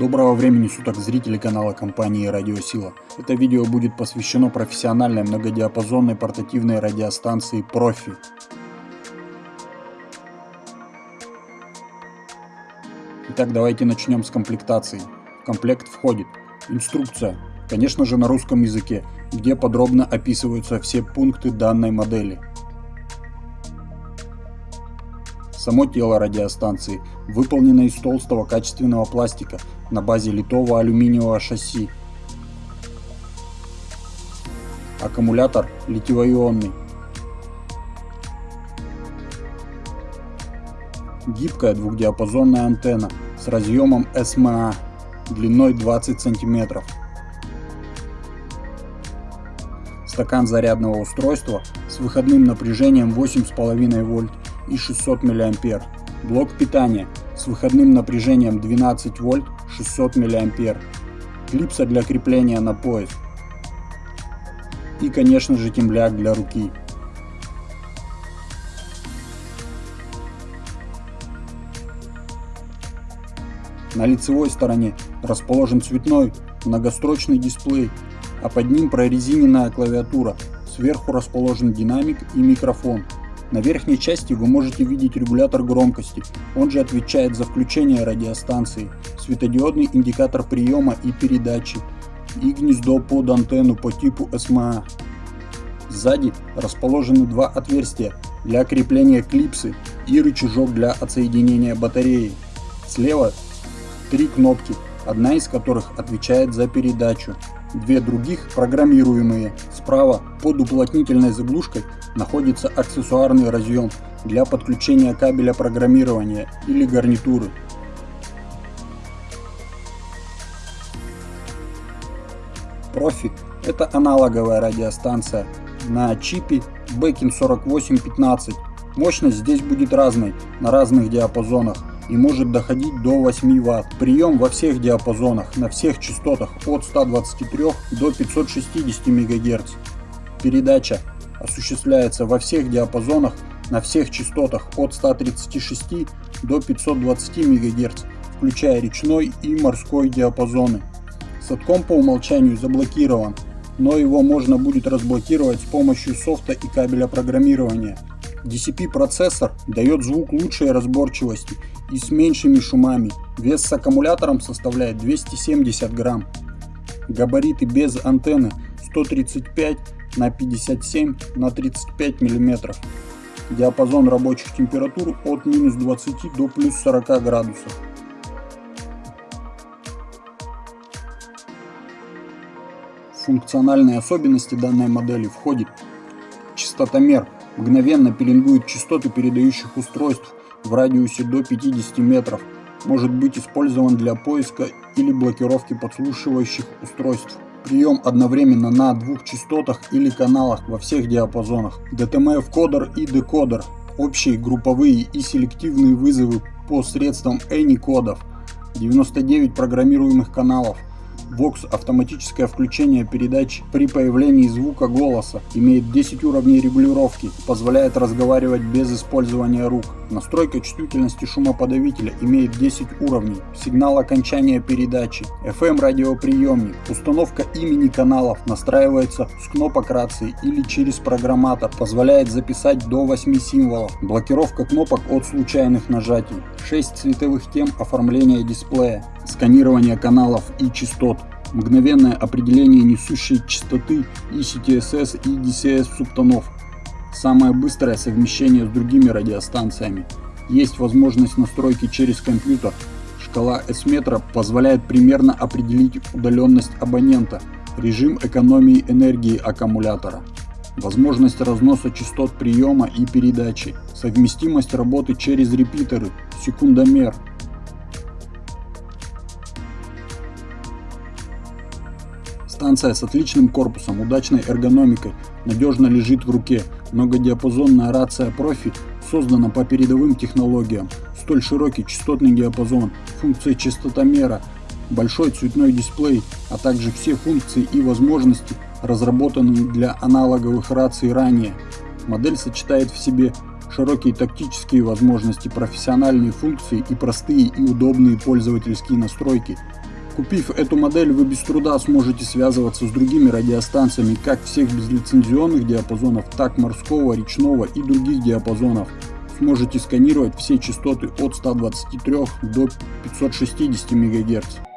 Доброго времени суток зрители канала компании Радиосила. Это видео будет посвящено профессиональной многодиапазонной портативной радиостанции Профи. Итак, давайте начнем с комплектации. В комплект входит инструкция, конечно же на русском языке, где подробно описываются все пункты данной модели – Само тело радиостанции выполнено из толстого качественного пластика на базе литого алюминиевого шасси. Аккумулятор литиево-ионный. Гибкая двухдиапазонная антенна с разъемом SMA длиной 20 см. Стакан зарядного устройства с выходным напряжением 8,5 вольт и 600 мА. Блок питания с выходным напряжением 12 вольт 600 мА. Клипса для крепления на пояс. И конечно же темляк для руки. На лицевой стороне расположен цветной многострочный дисплей, а под ним прорезиненная клавиатура. Сверху расположен динамик и микрофон. На верхней части вы можете видеть регулятор громкости, он же отвечает за включение радиостанции, светодиодный индикатор приема и передачи и гнездо под антенну по типу SMA. Сзади расположены два отверстия для крепления клипсы и рычажок для отсоединения батареи. Слева три кнопки, одна из которых отвечает за передачу, две других программируемые. Справа под уплотнительной заглушкой находится аксессуарный разъем для подключения кабеля программирования или гарнитуры. Профи – это аналоговая радиостанция на чипе Beacon 4815. Мощность здесь будет разной на разных диапазонах и может доходить до 8 Вт. Прием во всех диапазонах, на всех частотах от 123 до 560 МГц. Передача осуществляется во всех диапазонах, на всех частотах от 136 до 520 МГц, включая речной и морской диапазоны. Садком по умолчанию заблокирован, но его можно будет разблокировать с помощью софта и кабеля программирования. DCP процессор дает звук лучшей разборчивости и с меньшими шумами. Вес с аккумулятором составляет 270 грамм. Габариты без антенны 135 на 57 на 35 миллиметров. Диапазон рабочих температур от минус 20 до плюс 40 градусов. Функциональные особенности данной модели входит частотомер мгновенно пеленгует частоты передающих устройств в радиусе до 50 метров, может быть использован для поиска или блокировки подслушивающих устройств. Прием одновременно на двух частотах или каналах во всех диапазонах. DTMF-кодер и декодер. Общие групповые и селективные вызовы по средствам ANY-кодов. 99 программируемых каналов. Vox автоматическое включение передач при появлении звука голоса, имеет 10 уровней регулировки, позволяет разговаривать без использования рук. Настройка чувствительности шумоподавителя имеет 10 уровней, сигнал окончания передачи, FM радиоприемник, установка имени каналов настраивается с кнопок рации или через программатор, позволяет записать до 8 символов, блокировка кнопок от случайных нажатий, 6 цветовых тем оформления дисплея, сканирование каналов и частот, мгновенное определение несущей частоты ECTSS и DCS субтонов, самое быстрое совмещение с другими радиостанциями. Есть возможность настройки через компьютер. Шкала S-метра позволяет примерно определить удаленность абонента, режим экономии энергии аккумулятора, возможность разноса частот приема и передачи, совместимость работы через репитеры, секундомер, Станция с отличным корпусом, удачной эргономикой, надежно лежит в руке. Многодиапазонная рация профи создана по передовым технологиям. Столь широкий частотный диапазон, функция частотомера, большой цветной дисплей, а также все функции и возможности разработаны для аналоговых раций ранее. Модель сочетает в себе широкие тактические возможности, профессиональные функции и простые и удобные пользовательские настройки. Купив эту модель, вы без труда сможете связываться с другими радиостанциями как всех безлицензионных диапазонов, так морского, речного и других диапазонов. Сможете сканировать все частоты от 123 до 560 МГц.